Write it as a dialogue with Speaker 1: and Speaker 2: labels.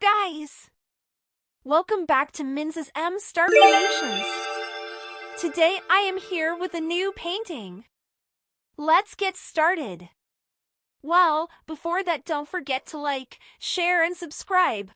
Speaker 1: Guys! Welcome back to Minz's M Star Creations. Today I am here with a new painting. Let's get started. Well, before that, don't forget to like, share, and subscribe.